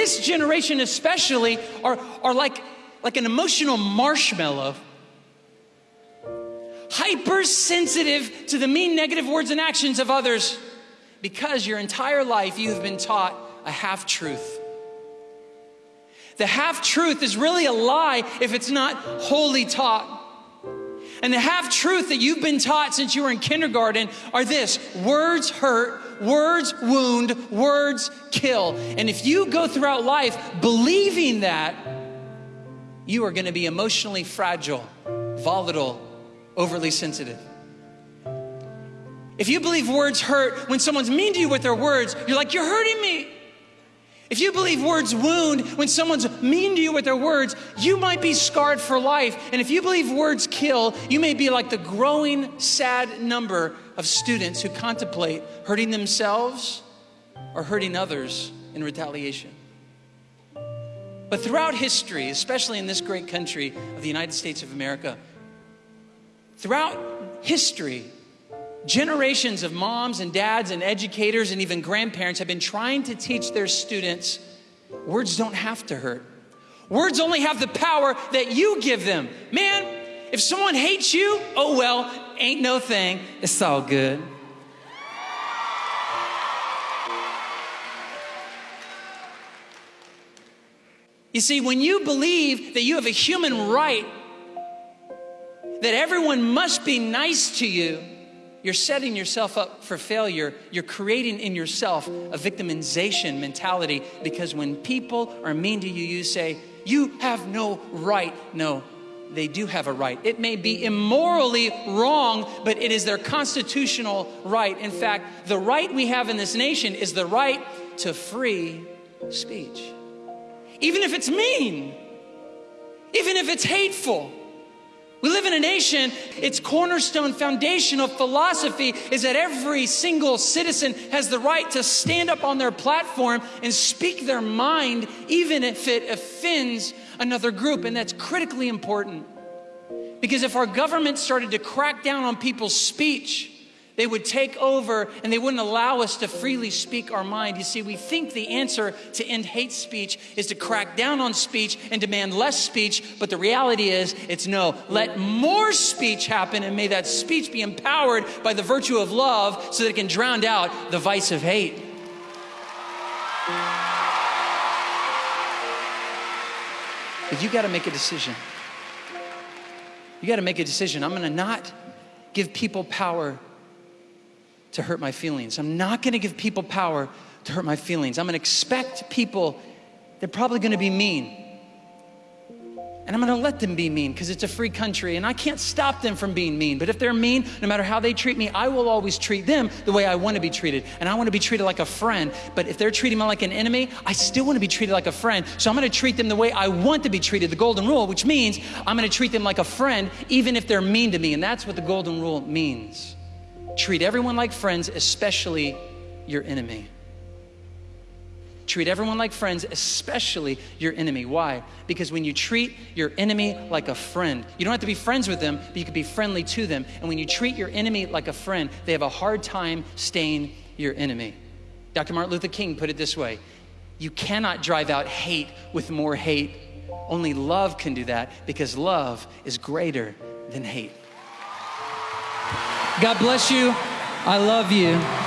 this generation especially are, are like, like an emotional marshmallow hypersensitive to the mean negative words and actions of others because your entire life you have been taught a half truth. The half truth is really a lie if it's not wholly taught. And the half truth that you've been taught since you were in kindergarten are this words hurt, words wound, words kill. And if you go throughout life believing that, you are going to be emotionally fragile, volatile, overly sensitive. If you believe words hurt when someone's mean to you with their words, you're like, you're hurting me. If you believe words wound when someone's mean to you with their words, you might be scarred for life. And if you believe words kill, you may be like the growing sad number of students who contemplate hurting themselves or hurting others in retaliation. But throughout history, especially in this great country of the United States of America, throughout history, Generations of moms and dads and educators and even grandparents have been trying to teach their students words don't have to hurt. Words only have the power that you give them. Man, if someone hates you, oh well, ain't no thing. It's all good. You see, when you believe that you have a human right, that everyone must be nice to you, you're setting yourself up for failure. You're creating in yourself a victimization mentality because when people are mean to you, you say, You have no right. No, they do have a right. It may be immorally wrong, but it is their constitutional right. In fact, the right we have in this nation is the right to free speech. Even if it's mean, even if it's hateful. We live in a nation, its cornerstone foundational philosophy is that every single citizen has the right to stand up on their platform and speak their mind, even if it offends another group. And that's critically important. Because if our government started to crack down on people's speech, they would take over and they wouldn't allow us to freely speak our mind. You see, we think the answer to end hate speech is to crack down on speech and demand less speech, but the reality is it's no. Let more speech happen and may that speech be empowered by the virtue of love so that it can drown out the vice of hate. But you got to make a decision. You got to make a decision. I'm going to not give people power to hurt my feelings. I'm not gonna give people power to hurt my feelings. I'm gonna expect people, they're probably gonna be mean. And I'm gonna let them be mean because it's a free country and I can't stop them from being mean. But if they're mean, no matter how they treat me, I will always treat them the way I wanna be treated. And I wanna be treated like a friend. But if they're treating me like an enemy, I still wanna be treated like a friend. So I'm gonna treat them the way I want to be treated, the golden rule, which means I'm gonna treat them like a friend even if they're mean to me. And that's what the golden rule means. Treat everyone like friends, especially your enemy. Treat everyone like friends, especially your enemy. Why? Because when you treat your enemy like a friend, you don't have to be friends with them, but you can be friendly to them. And when you treat your enemy like a friend, they have a hard time staying your enemy. Dr. Martin Luther King put it this way You cannot drive out hate with more hate. Only love can do that because love is greater than hate. God bless you. I love you.